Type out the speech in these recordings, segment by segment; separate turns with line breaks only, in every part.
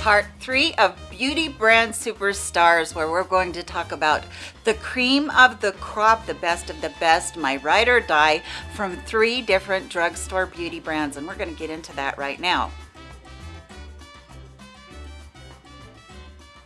part three of beauty brand superstars where we're going to talk about the cream of the crop the best of the best my ride or die from three different drugstore beauty brands. And we're going to get into that right now.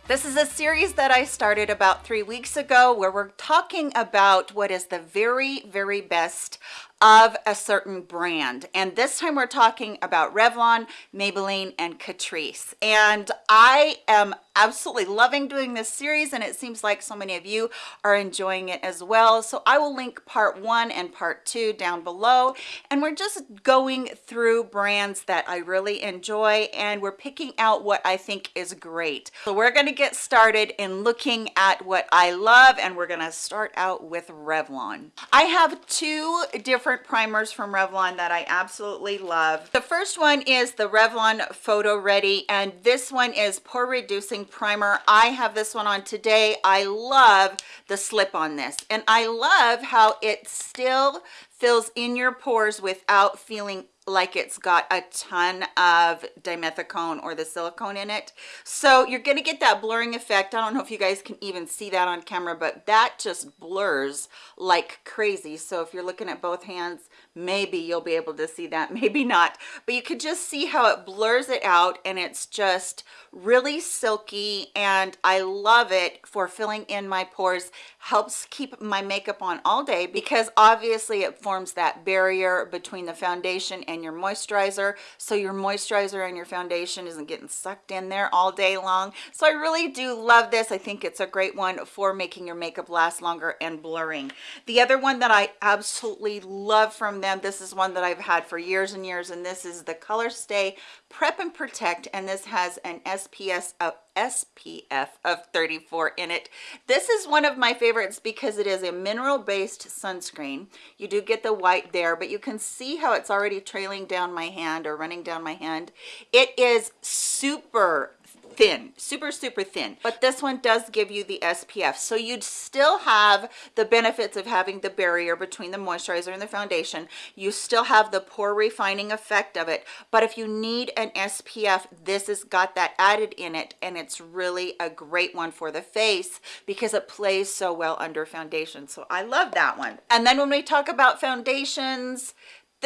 This is a series that I started about three weeks ago where we're talking about what is the very, very best of a certain brand. And this time we're talking about Revlon, Maybelline, and Catrice. And I am absolutely loving doing this series and it seems like so many of you are enjoying it as well. So I will link part one and part two down below. And we're just going through brands that I really enjoy and we're picking out what I think is great. So we're going to get started in looking at what I love and we're going to start out with Revlon. I have two different primers from Revlon that I absolutely love. The first one is the Revlon Photo Ready, and this one is Pore Reducing Primer. I have this one on today. I love the slip on this, and I love how it still fills in your pores without feeling like it's got a ton of dimethicone or the silicone in it so you're going to get that blurring effect i don't know if you guys can even see that on camera but that just blurs like crazy so if you're looking at both hands maybe you'll be able to see that maybe not. But you could just see how it blurs it out and it's just really silky and i love it for filling in my pores helps keep my makeup on all day because obviously it forms that barrier between the foundation and your moisturizer. So your moisturizer and your foundation isn't getting sucked in there all day long. So i really do love this. I think it's a great one for making your makeup last longer and blurring. The other one that i absolutely love from them this is one that i've had for years and years and this is the Colorstay prep and protect and this has an SPS of SPF of 34 in it. This is one of my favorites because it is a mineral based sunscreen. You do get the white there, but you can see how it's already trailing down my hand or running down my hand. It is super thin super super thin. But this one does give you the spf so you'd still have the benefits of having the barrier between the moisturizer and the foundation. You still have the pore refining effect of it. But if you need an spf this has got that added in it. And it's really a great one for the face because it plays so well under foundation. So i love that one. And then when we talk about foundations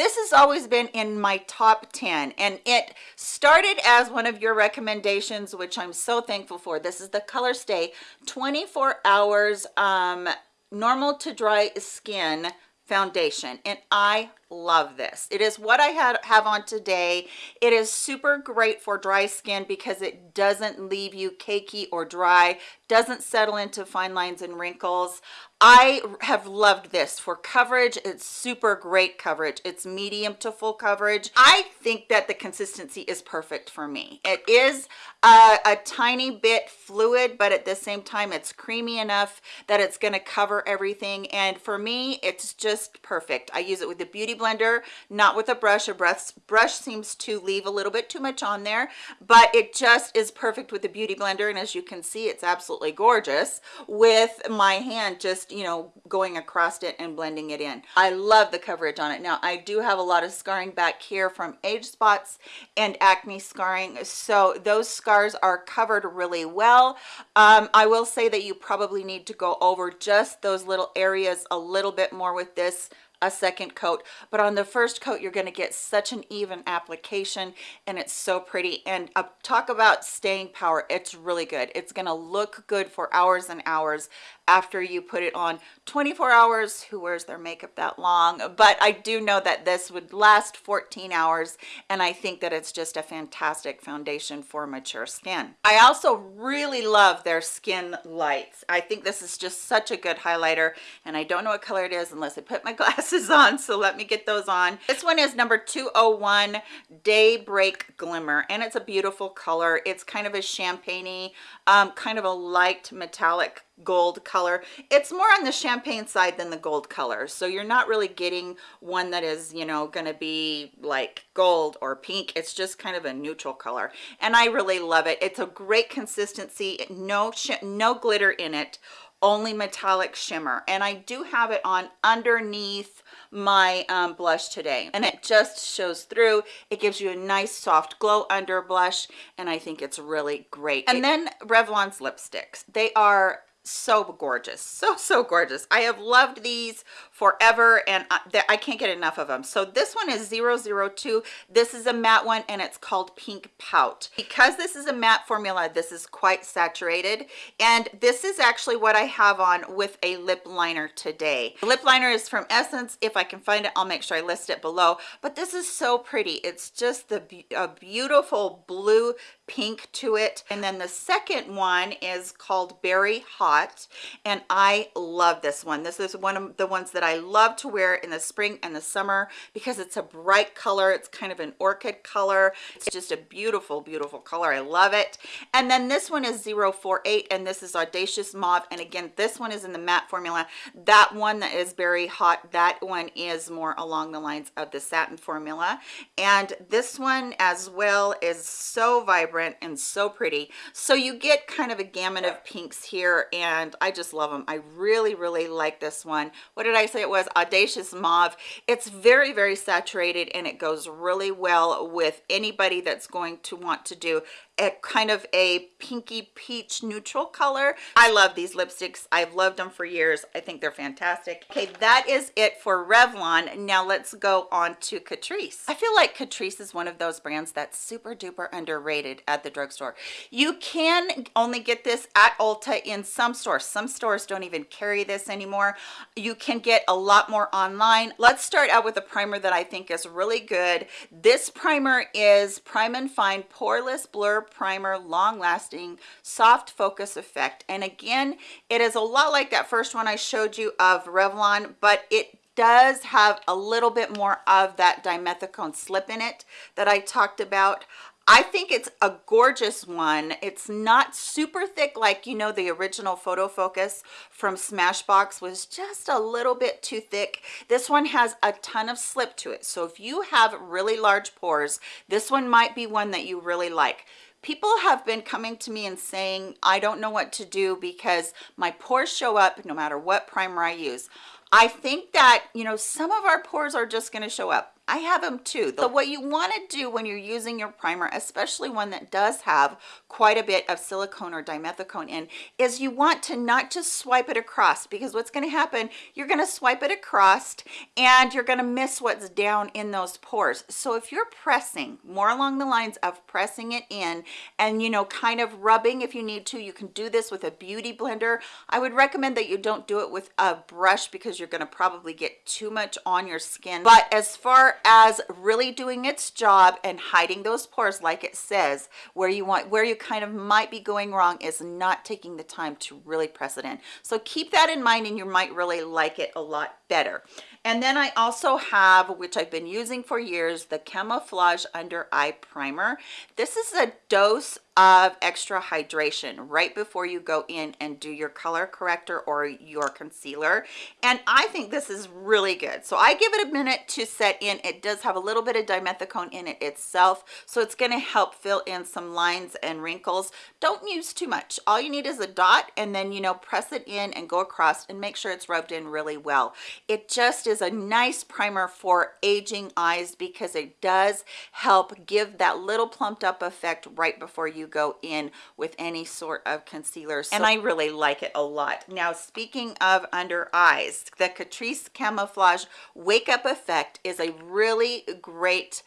this has always been in my top 10 and it started as one of your recommendations which i'm so thankful for. This is the Colorstay 24 hours um normal to dry skin foundation and i love this it is what i had have on today it is super great for dry skin because it doesn't leave you cakey or dry doesn't settle into fine lines and wrinkles I have loved this for coverage. It's super great coverage. It's medium to full coverage. I think that the consistency is perfect for me. It is a, a tiny bit fluid, but at the same time, it's creamy enough that it's going to cover everything. And for me, it's just perfect. I use it with the Beauty Blender, not with a brush. A brush, brush seems to leave a little bit too much on there, but it just is perfect with the Beauty Blender. And as you can see, it's absolutely gorgeous with my hand just you know going across it and blending it in i love the coverage on it now i do have a lot of scarring back here from age spots and acne scarring so those scars are covered really well um, i will say that you probably need to go over just those little areas a little bit more with this a second coat but on the first coat you're going to get such an even application and it's so pretty. And uh, talk about staying power it's really good. It's going to look good for hours and hours after you put it on 24 hours who wears their makeup that long? But i do know that this would last 14 hours and i think that it's just a fantastic foundation for mature skin. I also really love their skin lights. I think this is just such a good highlighter and i don't know what color it is unless i put my glasses on so let me get those on. This one is number 201 daybreak glimmer and it's a beautiful color. It's kind of a champagne um, kind of a light metallic gold color. It's more on the champagne side than the gold color. So you're not really getting one that is you know going to be like gold or pink. It's just kind of a neutral color. And i really love it. It's a great consistency. No no glitter in it. Only metallic shimmer. And i do have it on underneath my um, blush today. And it just shows through. It gives you a nice soft glow under blush and I think it's really great. And then Revlon's lipsticks. They are so gorgeous so so gorgeous. I have loved these forever and I, I, can't get enough of them. So this one is 002 this is a matte one and it's called pink pout. Because this is a matte formula this is quite saturated. And this is actually what i have on with a lip liner today. The lip liner is from essence. If i can find it i'll make sure i list it below. But this is so pretty. It's just the a beautiful blue pink to it. And then the second one is called berry hot and i love this one. This is one of the ones that i love to wear it in the spring and the summer because it's a bright color. It's kind of an orchid color. It's just a beautiful beautiful color. I love it. And then this one is 048 and this is audacious mauve. And again this one is in the matte formula. That one that is very hot that one is more along the lines of the satin formula. And this one as well is so vibrant vibrant and so pretty. So you get kind of a gamut of pinks here and i just love them i really really like this one. What did i say it was audacious mauve it's very very saturated and it goes really well with anybody that's going to want to do a kind of a pinky peach neutral color. I love these lipsticks. I've loved them for years. I think they're fantastic. Okay that is it for revlon. Now let's go on to catrice. I feel like catrice is one of those brands that's super duper underrated at the drugstore. You can only get this at ulta in some stores. Some stores don't even carry this anymore. You can get a lot more online. Let's start out with a primer that i think is really good. This primer is prime and fine poreless blur primer long lasting soft focus effect. And again it is a lot like that first one i showed you of revlon but it does have a little bit more of that dimethicone slip in it that i talked about I think it's a gorgeous one. It's not super thick like, you know, the original Photo Focus from Smashbox was just a little bit too thick. This one has a ton of slip to it. So if you have really large pores, this one might be one that you really like people have been coming to me and saying i don't know what to do because my pores show up no matter what primer i use i think that you know some of our pores are just going to show up I have them too. So what you want to do when you're using your primer, especially one that does have quite a bit of silicone or dimethicone in, is you want to not just swipe it across because what's going to happen, you're going to swipe it across and you're going to miss what's down in those pores. So if you're pressing more along the lines of pressing it in and, you know, kind of rubbing if you need to, you can do this with a beauty blender. I would recommend that you don't do it with a brush because you're going to probably get too much on your skin. But as far as really doing its job and hiding those pores like it says where you want where you kind of might be going wrong is not taking the time to really press it in. So keep that in mind and you might really like it a lot better. And then I also have which I've been using for years the camouflage under eye primer. This is a dose of extra hydration right before you go in and do your color corrector or your concealer. And i think this is really good. So i give it a minute to set in. It does have a little bit of dimethicone in it itself so it's going to help fill in some lines and wrinkles. Don't use too much. All you need is a dot and then you know press it in and go across and make sure it's rubbed in really well. It just is a nice primer for aging eyes because it does help give that little plumped up effect right before you go in with any sort of concealer. So, and i really like it a lot. Now speaking of under eyes the catrice camouflage wake up effect is a really great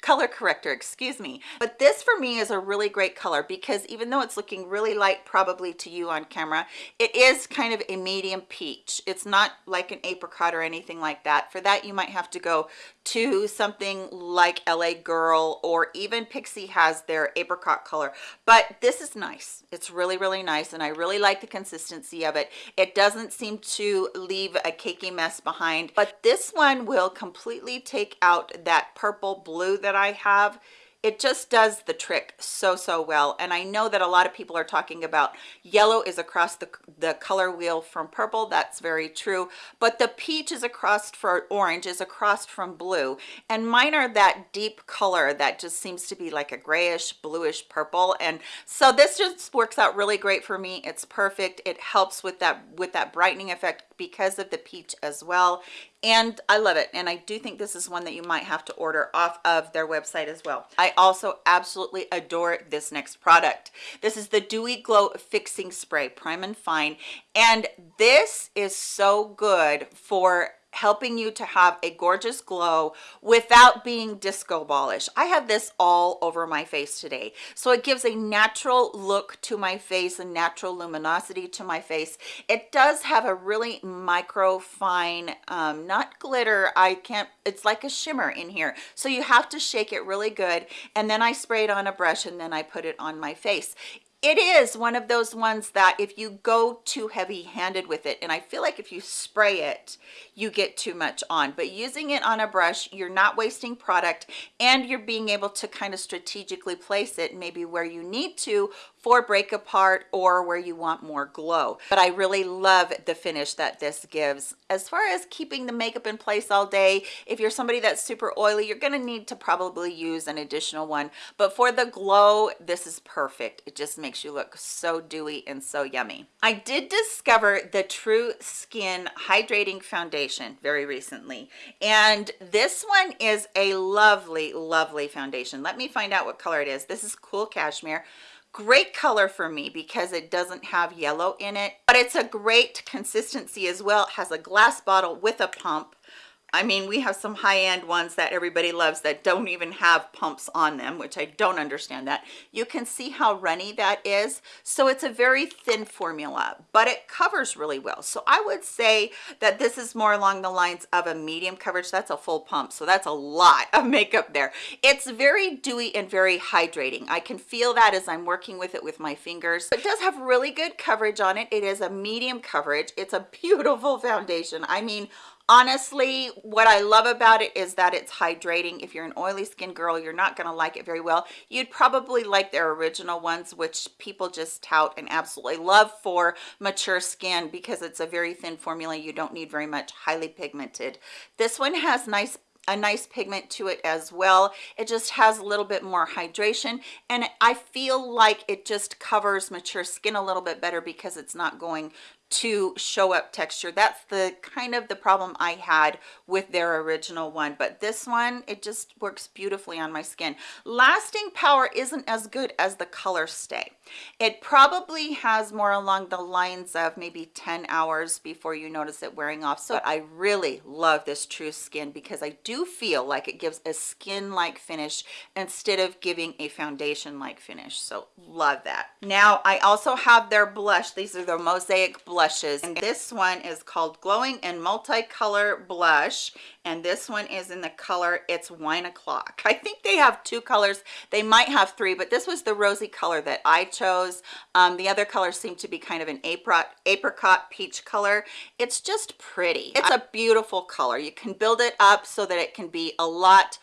color corrector excuse me. But this for me is a really great color because even though it's looking really light probably to you on camera it is kind of a medium peach. It's not like an apricot or anything like that. For that you might have to go to something like la girl or even Pixi has their apricot color. But this is nice. It's really really nice and i really like the consistency of it. It doesn't seem to leave a cakey mess behind. But this one will completely take out that purple blue that I have it just does the trick so so well. And i know that a lot of people are talking about yellow is across the the color wheel from purple. That's very true. But the peach is across for orange is across from blue. And mine are that deep color that just seems to be like a grayish bluish purple. And so this just works out really great for me. It's perfect. It helps with that with that brightening effect because of the peach as well and I love it. And I do think this is one that you might have to order off of their website as well. I also absolutely adore this next product. This is the dewy glow fixing spray prime and fine. And this is so good for helping you to have a gorgeous glow without being disco ballish. I have this all over my face today. So it gives a natural look to my face a natural luminosity to my face. It does have a really micro fine um, not glitter. I can't it's like a shimmer in here. So you have to shake it really good. And then i spray it on a brush and then i put it on my face it is one of those ones that if you go too heavy handed with it and i feel like if you spray it you get too much on. But using it on a brush you're not wasting product and you're being able to kind of strategically place it maybe where you need to for break apart or where you want more glow. But i really love the finish that this gives. As far as keeping the makeup in place all day if you're somebody that's super oily you're going to need to probably use an additional one. But for the glow this is perfect. It just makes you look so dewy and so yummy. I did discover the true skin hydrating foundation very recently and this one is a lovely lovely foundation. Let me find out what color it is. This is cool cashmere. Great color for me because it doesn't have yellow in it but it's a great consistency as well. It has a glass bottle with a pump I mean, we have some high-end ones that everybody loves that don't even have pumps on them, which I don't understand that. You can see how runny that is. So it's a very thin formula, but it covers really well. So I would say that this is more along the lines of a medium coverage. That's a full pump. So that's a lot of makeup there. It's very dewy and very hydrating. I can feel that as I'm working with it with my fingers. It does have really good coverage on it. It is a medium coverage. It's a beautiful foundation. I mean, honestly what i love about it is that it's hydrating. If you're an oily skin girl you're not going to like it very well. You'd probably like their original ones which people just tout and absolutely love for mature skin because it's a very thin formula. You don't need very much highly pigmented. This one has nice a nice pigment to it as well. It just has a little bit more hydration and i feel like it just covers mature skin a little bit better because it's not going to show up texture. That's the kind of the problem i had with their original one but this one it just works beautifully on my skin. Lasting power isn't as good as the color stay. It probably has more along the lines of maybe 10 hours before you notice it wearing off so i really love this true skin because i do feel like it gives a skin like finish instead of giving a foundation like finish so love that. Now i also have their blush. These are the mosaic blush blushes. And this one is called glowing and multicolor blush. And this one is in the color it's wine o'clock. I think they have two colors. They might have three but this was the rosy color that i chose. Um, the other colors seem to be kind of an apricot apricot peach color. It's just pretty. It's a beautiful color. You can build it up so that it can be a lot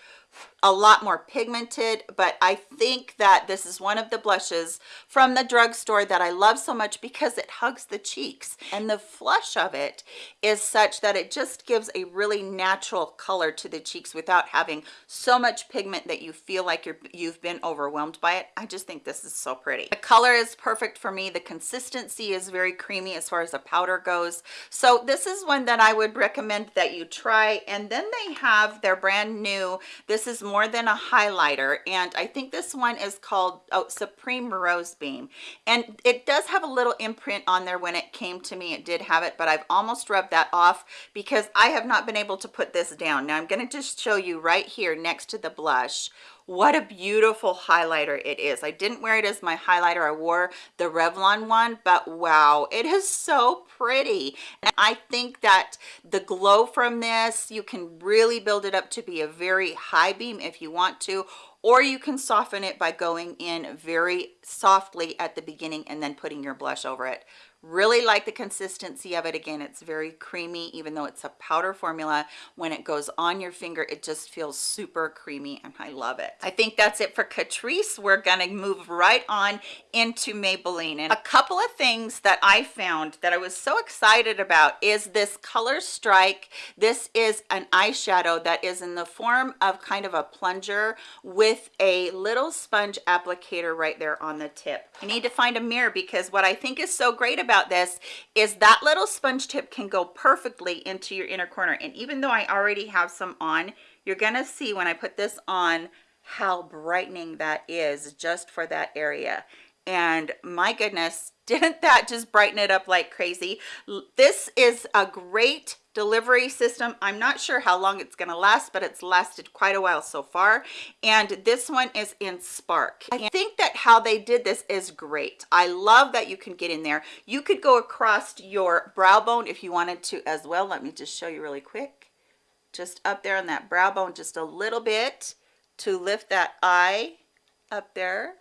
a lot more pigmented but i think that this is one of the blushes from the drugstore that i love so much because it hugs the cheeks. And the flush of it is such that it just gives a really natural color to the cheeks without having so much pigment that you feel like you're you've been overwhelmed by it. I just think this is so pretty. The color is perfect for me. The consistency is very creamy as far as a powder goes. So this is one that i would recommend that you try. And then they have their brand new this is more more than a highlighter and I think this one is called oh, Supreme Rose Beam. And it does have a little imprint on there when it came to me. It did have it but I've almost rubbed that off because I have not been able to put this down. Now I'm going to just show you right here next to the blush what a beautiful highlighter it is. I didn't wear it as my highlighter. I wore the revlon one but wow it is so pretty. And i think that the glow from this you can really build it up to be a very high beam if you want to or you can soften it by going in very softly at the beginning and then putting your blush over it. Really like the consistency of it. Again it's very creamy even though it's a powder formula. When it goes on your finger it just feels super creamy and i love it. I think that's it for catrice. We're gonna move right on into maybelline. And a couple of things that i found that i was so excited about is this color strike. This is an eyeshadow that is in the form of kind of a plunger with with a little sponge applicator right there on the tip. I need to find a mirror because what I think is so great about this is that little sponge tip can go perfectly into your inner corner. And even though I already have some on, you're gonna see when I put this on how brightening that is just for that area and my goodness didn't that just brighten it up like crazy this is a great delivery system. I'm not sure how long it's going to last but it's lasted quite a while so far. And this one is in spark. I think that how they did this is great. I love that you can get in there. You could go across your brow bone if you wanted to as well. Let me just show you really quick. Just up there on that brow bone just a little bit to lift that eye up there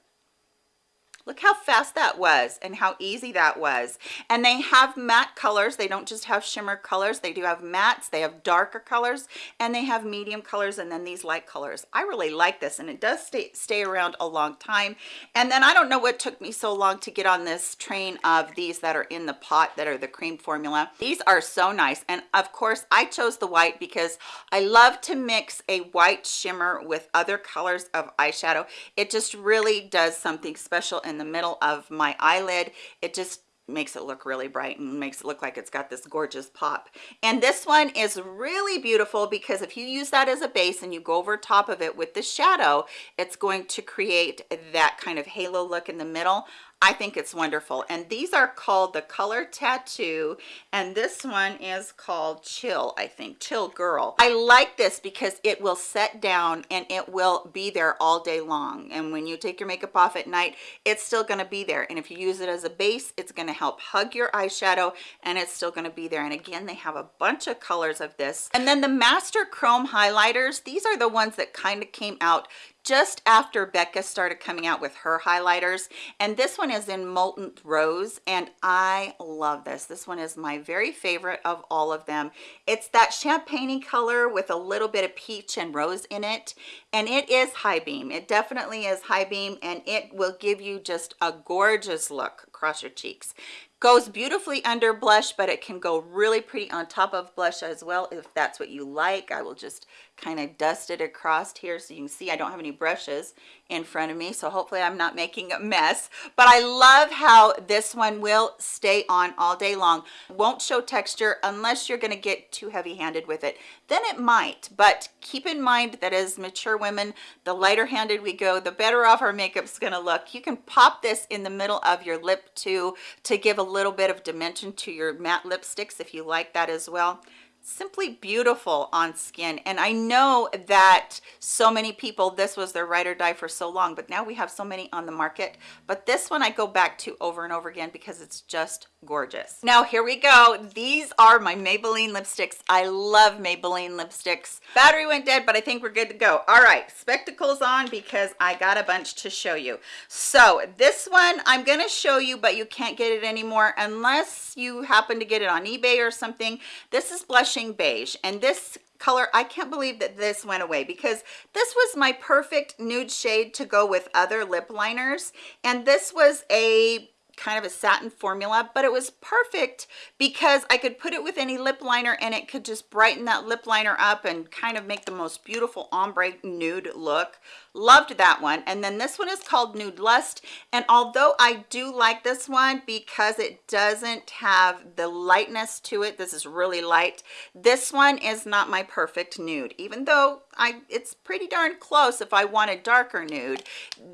Look how fast that was and how easy that was. And they have matte colors. They don't just have shimmer colors. They do have mattes. They have darker colors and they have medium colors and then these light colors. I really like this and it does stay, stay around a long time. And then I don't know what took me so long to get on this train of these that are in the pot that are the cream formula. These are so nice. And of course I chose the white because I love to mix a white shimmer with other colors of eyeshadow. It just really does something special in the middle of my eyelid it just makes it look really bright and makes it look like it's got this gorgeous pop. And this one is really beautiful because if you use that as a base and you go over top of it with the shadow it's going to create that kind of halo look in the middle I think it's wonderful. And these are called the Color Tattoo. And this one is called Chill, I think, Chill Girl. I like this because it will set down and it will be there all day long. And when you take your makeup off at night, it's still gonna be there. And if you use it as a base, it's gonna help hug your eyeshadow and it's still gonna be there. And again, they have a bunch of colors of this. And then the Master Chrome highlighters, these are the ones that kind of came out just after Becca started coming out with her highlighters and this one is in Molten Rose and I love this. This one is my very favorite of all of them. It's that champagne color with a little bit of peach and rose in it and it is high beam. It definitely is high beam and it will give you just a gorgeous look across your cheeks goes beautifully under blush but it can go really pretty on top of blush as well if that's what you like. I will just kind of dust it across here so you can see. I don't have any brushes in front of me so hopefully I'm not making a mess. But I love how this one will stay on all day long. Won't show texture unless you're going to get too heavy-handed with it. Then it might but keep in mind that as mature women the lighter handed we go the better off our makeup's going to look. You can pop this in the middle of your lip too to give a little bit of dimension to your matte lipsticks if you like that as well simply beautiful on skin. And i know that so many people this was their ride or die for so long but now we have so many on the market. But this one i go back to over and over again because it's just gorgeous. Now here we go. These are my maybelline lipsticks. I love maybelline lipsticks. Battery went dead but i think we're good to go. All right spectacles on because i got a bunch to show you. So this one i'm to show you but you can't get it anymore unless you happen to get it on ebay or something. This is blush beige. And this color i can't believe that this went away because this was my perfect nude shade to go with other lip liners. And this was a kind of a satin formula but it was perfect because i could put it with any lip liner and it could just brighten that lip liner up and kind of make the most beautiful ombre nude look. Loved that one. And then this one is called nude lust. And although i do like this one because it doesn't have the lightness to it this is really light this one is not my perfect nude. Even though i it's pretty darn close if i want a darker nude.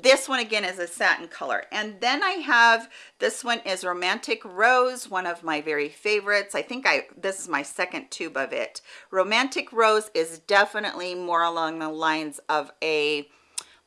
This one again is a satin color. And then i have this one is romantic rose one of my very favorites. I think i this is my second tube of it. Romantic rose is definitely more along the lines of a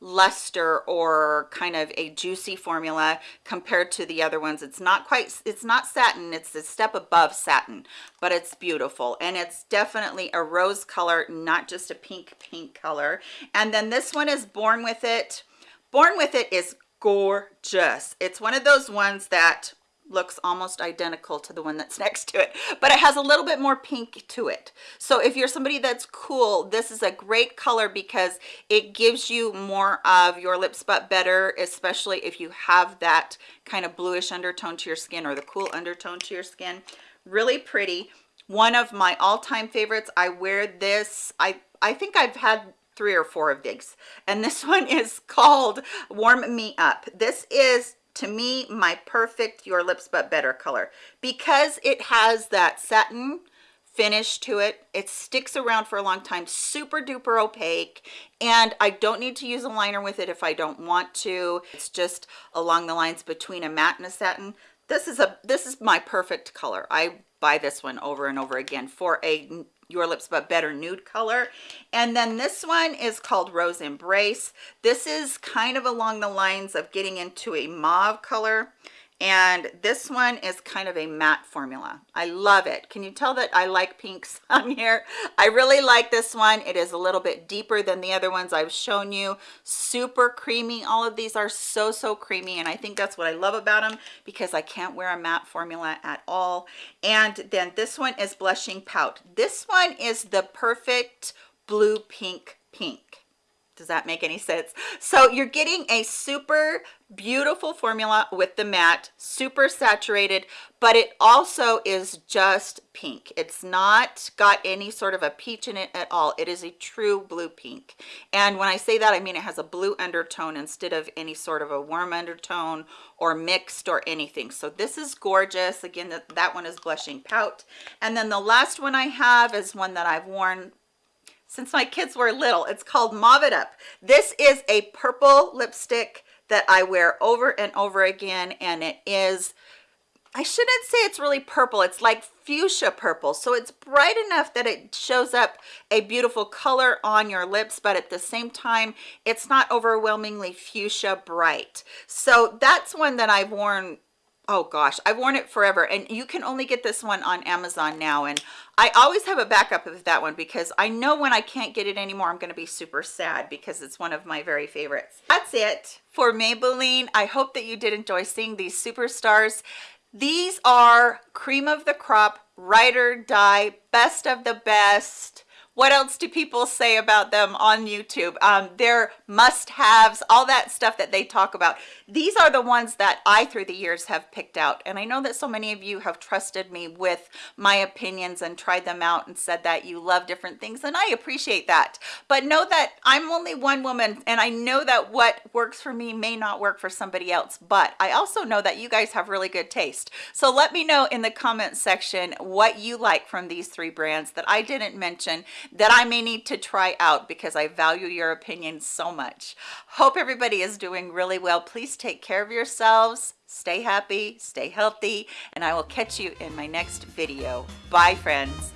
luster or kind of a juicy formula compared to the other ones. It's not quite it's not satin it's a step above satin but it's beautiful. And it's definitely a rose color not just a pink pink color. And then this one is born with it. Born with it is gorgeous. It's one of those ones that looks almost identical to the one that's next to it but it has a little bit more pink to it. So if you're somebody that's cool this is a great color because it gives you more of your lips but better especially if you have that kind of bluish undertone to your skin or the cool undertone to your skin. Really pretty. One of my all-time favorites. I wear this i i think i've had three or four of these and this one is called warm me up. This is to me my perfect your lips but better color. Because it has that satin finish to it it sticks around for a long time super duper opaque and i don't need to use a liner with it if i don't want to. It's just along the lines between a matte and a satin. This is a this is my perfect color. I buy this one over and over again for a your lips but better nude color. And then this one is called rose embrace. This is kind of along the lines of getting into a mauve color and this one is kind of a matte formula. I love it. Can you tell that i like pinks on here? I really like this one. It is a little bit deeper than the other ones i've shown you. Super creamy. All of these are so so creamy and i think that's what i love about them because i can't wear a matte formula at all. And then this one is blushing pout. This one is the perfect blue pink pink does that make any sense? So you're getting a super beautiful formula with the matte super saturated but it also is just pink. It's not got any sort of a peach in it at all. It is a true blue pink. And when i say that i mean it has a blue undertone instead of any sort of a warm undertone or mixed or anything. So this is gorgeous. Again that, that one is blushing pout. And then the last one i have is one that i've worn since my kids were little it's called mauve it up. This is a purple lipstick that i wear over and over again and it is i shouldn't say it's really purple it's like fuchsia purple. So it's bright enough that it shows up a beautiful color on your lips but at the same time it's not overwhelmingly fuchsia bright. So that's one that i've worn oh gosh i've worn it forever and you can only get this one on amazon now and i always have a backup of that one because i know when i can't get it anymore i'm going to be super sad because it's one of my very favorites. That's it for maybelline. I hope that you did enjoy seeing these superstars. These are cream of the crop ride or die best of the best what else do people say about them on youtube? Um their must-haves all that stuff that they talk about. These are the ones that i through the years have picked out. And i know that so many of you have trusted me with my opinions and tried them out and said that you love different things and i appreciate that. But know that i'm only one woman and i know that what works for me may not work for somebody else but i also know that you guys have really good taste. So let me know in the comment section what you like from these three brands that i didn't mention that I may need to try out because I value your opinion so much. Hope everybody is doing really well. Please take care of yourselves. Stay happy, stay healthy, and I will catch you in my next video. Bye, friends.